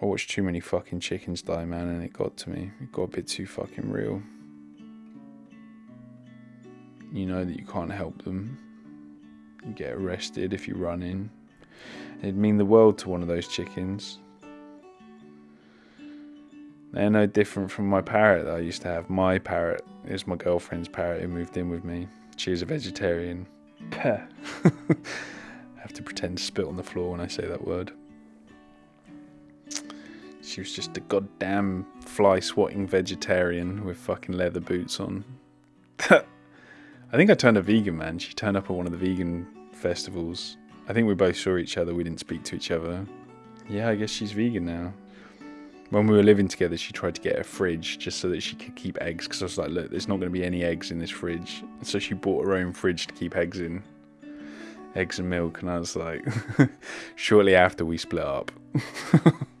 I watched too many fucking chickens die, man, and it got to me. It got a bit too fucking real. You know that you can't help them. You get arrested if you run in. It'd mean the world to one of those chickens. They're no different from my parrot that I used to have. My parrot is my girlfriend's parrot who moved in with me. She was a vegetarian. I have to pretend to spit on the floor when I say that word. She was just a goddamn fly swatting vegetarian with fucking leather boots on. I think I turned a vegan, man. She turned up at one of the vegan festivals. I think we both saw each other. We didn't speak to each other. Yeah, I guess she's vegan now. When we were living together, she tried to get a fridge just so that she could keep eggs. Because I was like, look, there's not going to be any eggs in this fridge. So she bought her own fridge to keep eggs in. Eggs and milk. And I was like, shortly after we split up.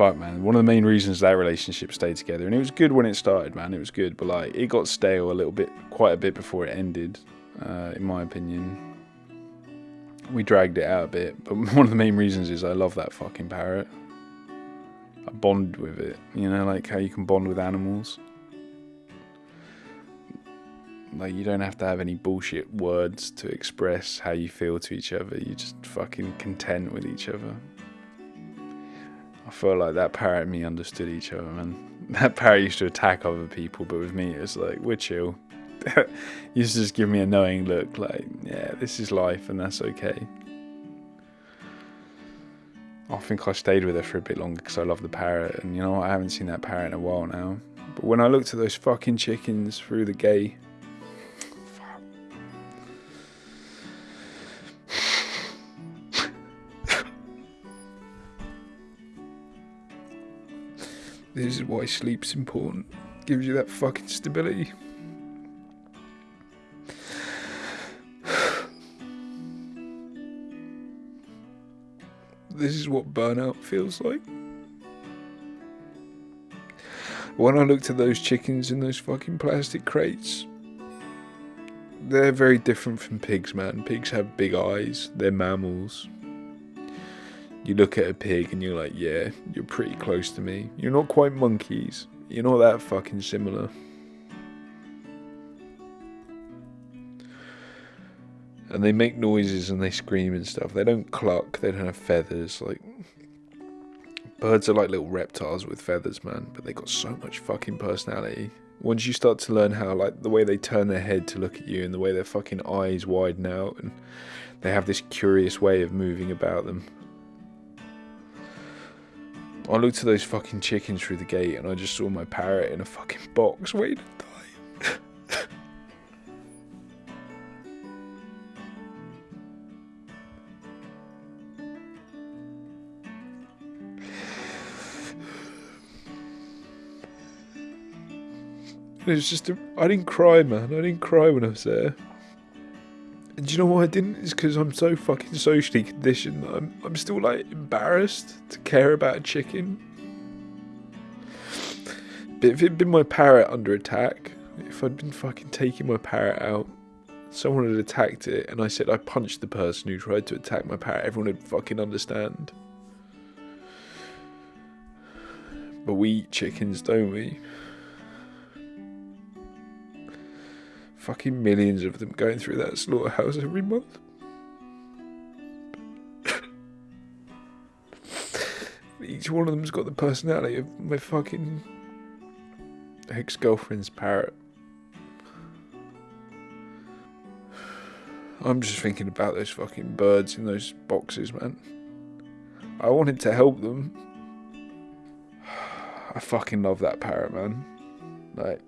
fuck, man. One of the main reasons that relationship stayed together, and it was good when it started, man. It was good, but like it got stale a little bit, quite a bit before it ended, uh, in my opinion. We dragged it out a bit, but one of the main reasons is I love that fucking parrot. I bond with it, you know, like how you can bond with animals. Like you don't have to have any bullshit words to express how you feel to each other. You're just fucking content with each other. I felt like that parrot and me understood each other, man. That parrot used to attack other people, but with me, it's like, we're chill. used to just give me a knowing look, like, yeah, this is life and that's okay. I think I stayed with her for a bit longer because I love the parrot, and you know? I haven't seen that parrot in a while now. But when I looked at those fucking chickens through the gate, This is why sleep's important. Gives you that fucking stability. This is what burnout feels like. When I looked at those chickens in those fucking plastic crates, they're very different from pigs, man. Pigs have big eyes, they're mammals you look at a pig and you're like, yeah, you're pretty close to me. You're not quite monkeys. You're not that fucking similar. And they make noises and they scream and stuff. They don't cluck, they don't have feathers. Like, birds are like little reptiles with feathers, man, but they got so much fucking personality. Once you start to learn how, like, the way they turn their head to look at you and the way their fucking eyes widen out and they have this curious way of moving about them. I looked at those fucking chickens through the gate and I just saw my parrot in a fucking box waiting to die. it was just, I didn't cry, man. I didn't cry when I was there. And do you know why I didn't? It's because I'm so fucking socially conditioned I'm, I'm still like embarrassed to care about a chicken. But if it'd been my parrot under attack, if I'd been fucking taking my parrot out, someone had attacked it, and I said I punched the person who tried to attack my parrot, everyone would fucking understand. But we eat chickens, don't we? Fucking millions of them going through that slaughterhouse every month. Each one of them's got the personality of my fucking ex girlfriend's parrot. I'm just thinking about those fucking birds in those boxes, man. I wanted to help them. I fucking love that parrot, man. Like.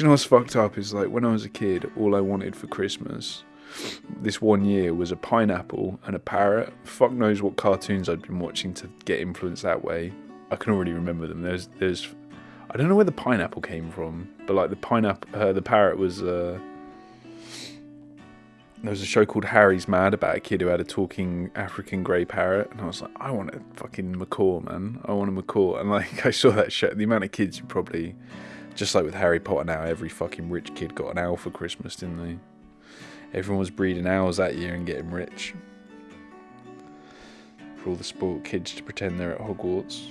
You know what's fucked up is like when I was a kid, all I wanted for Christmas this one year was a pineapple and a parrot. Fuck knows what cartoons I'd been watching to get influenced that way. I can already remember them. There's, there's, I don't know where the pineapple came from, but like the pineapple, uh, the parrot was. Uh, there was a show called Harry's Mad about a kid who had a talking African grey parrot, and I was like, I want a fucking macaw, man. I want a macaw. And like, I saw that show. The amount of kids probably just like with Harry Potter now, every fucking rich kid got an owl for Christmas, didn't they? Everyone was breeding owls that year and getting rich. For all the sport kids to pretend they're at Hogwarts.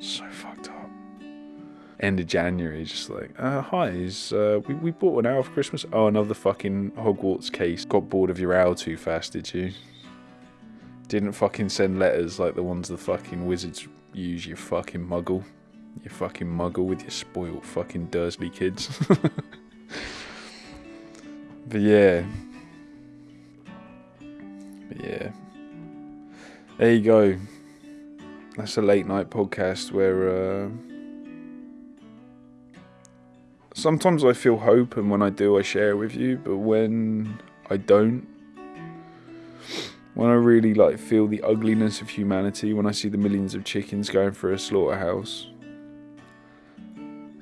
So fucked up. End of January, just like, uh, hi, is, uh, we, we bought an owl for Christmas. Oh, another fucking Hogwarts case. Got bored of your owl too fast, did you? Didn't fucking send letters like the ones the fucking wizards use, you fucking muggle. You fucking muggle with your spoiled fucking Dursley kids. but yeah. But yeah. There you go. That's a late night podcast where uh, sometimes I feel hope, and when I do, I share it with you. But when I don't, when I really like feel the ugliness of humanity, when I see the millions of chickens going through a slaughterhouse,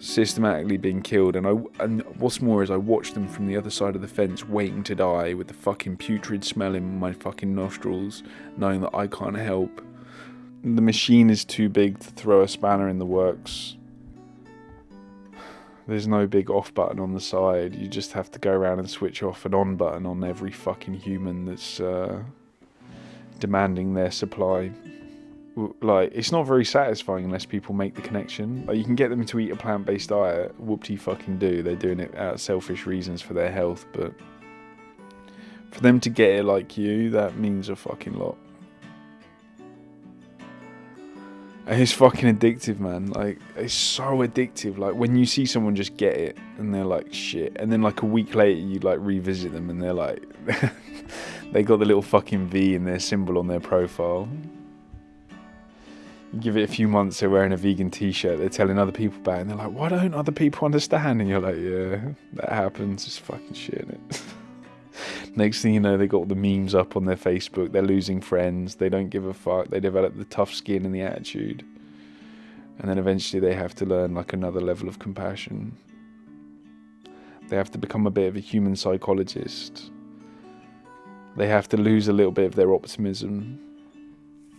systematically being killed, and I and what's more is I watch them from the other side of the fence, waiting to die, with the fucking putrid smell in my fucking nostrils, knowing that I can't help. The machine is too big to throw a spanner in the works. There's no big off button on the side. You just have to go around and switch off an on button on every fucking human that's. Uh, demanding their supply. Like, it's not very satisfying unless people make the connection. Like, you can get them to eat a plant based diet, whoop fucking do. They're doing it out of selfish reasons for their health, but for them to get it like you, that means a fucking lot. And it's fucking addictive, man. Like, it's so addictive. Like, when you see someone just get it and they're like, shit. And then, like, a week later, you, like, revisit them and they're like, they got the little fucking V in their symbol on their profile. Give it a few months, they're wearing a vegan t shirt, they're telling other people about it, and they're like, why don't other people understand? And you're like, yeah, that happens. It's fucking shit. Next thing you know, they got the memes up on their Facebook. They're losing friends. They don't give a fuck. They develop the tough skin and the attitude. And then eventually they have to learn like another level of compassion. They have to become a bit of a human psychologist. They have to lose a little bit of their optimism,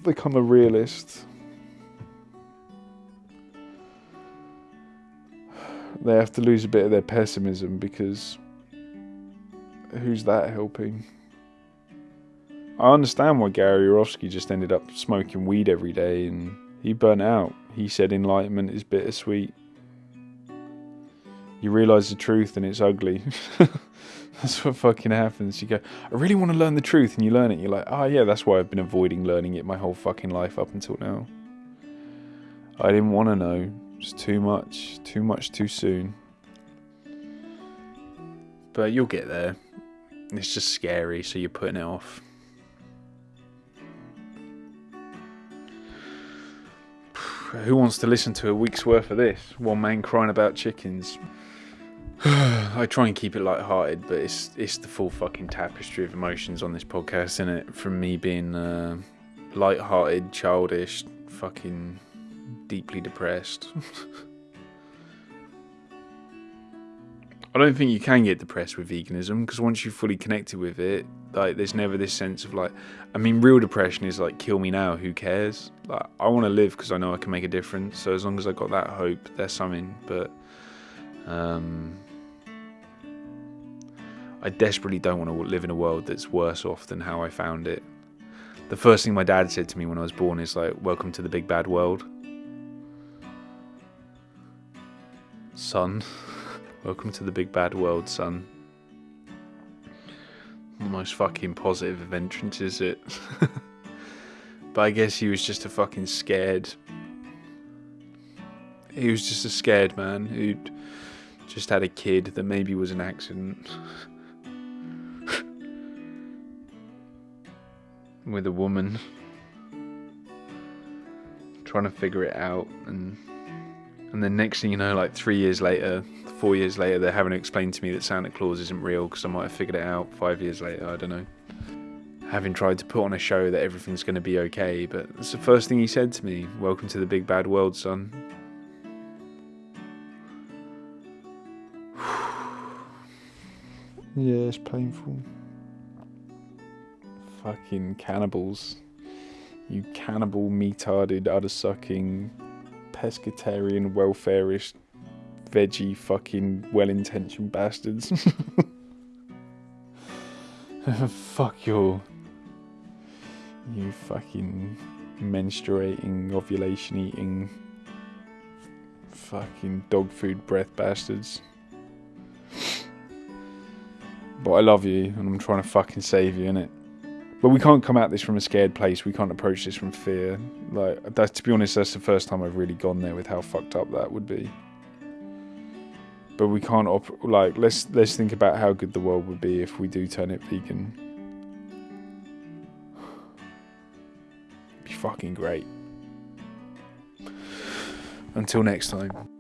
become a realist. They have to lose a bit of their pessimism because who's that helping? I understand why Gary Yourofsky just ended up smoking weed every day and he burnt out. He said enlightenment is bittersweet. You realise the truth and it's ugly. that's what fucking happens. You go, I really want to learn the truth, and you learn it. You're like, oh yeah, that's why I've been avoiding learning it my whole fucking life up until now. I didn't want to know. Too much. Too much too soon. But you'll get there. It's just scary, so you're putting it off. Who wants to listen to a week's worth of this? One man crying about chickens. I try and keep it light-hearted, but it's it's the full fucking tapestry of emotions on this podcast, isn't it? From me being uh, light-hearted, childish, fucking deeply depressed. I don't think you can get depressed with veganism because once you're fully connected with it, like there's never this sense of like, I mean, real depression is like, kill me now, who cares? Like, I want to live because I know I can make a difference. So as long as I got that hope, there's something. But um, I desperately don't want to live in a world that's worse off than how I found it. The first thing my dad said to me when I was born is like, "Welcome to the big bad world, son." Welcome to the big bad world, son. The most fucking positive of entrances, it. but I guess he was just a fucking scared. He was just a scared man who'd just had a kid that maybe was an accident. With a woman. Trying to figure it out and and then next thing you know, like three years later, four years later, they're having to explain to me that Santa Claus isn't real because I might have figured it out five years later. I don't know. Having tried to put on a show that everything's going to be okay, but that's the first thing he said to me. Welcome to the big bad world, son. yeah, it's painful. Fucking cannibals. You cannibal, meat-hearted, udder-sucking, pescatarian, welfareist veggie fucking well intentioned bastards. Fuck your. You fucking menstruating, ovulation eating, fucking dog food breath bastards. But I love you and I'm trying to fucking save you, innit? But we can't come at this from a scared place. We can't approach this from fear. Like that to be honest, that's the first time I've really gone there with how fucked up that would be. But we can't op- like let's let's think about how good the world would be if we do turn it vegan. It'd be fucking great. Until next time.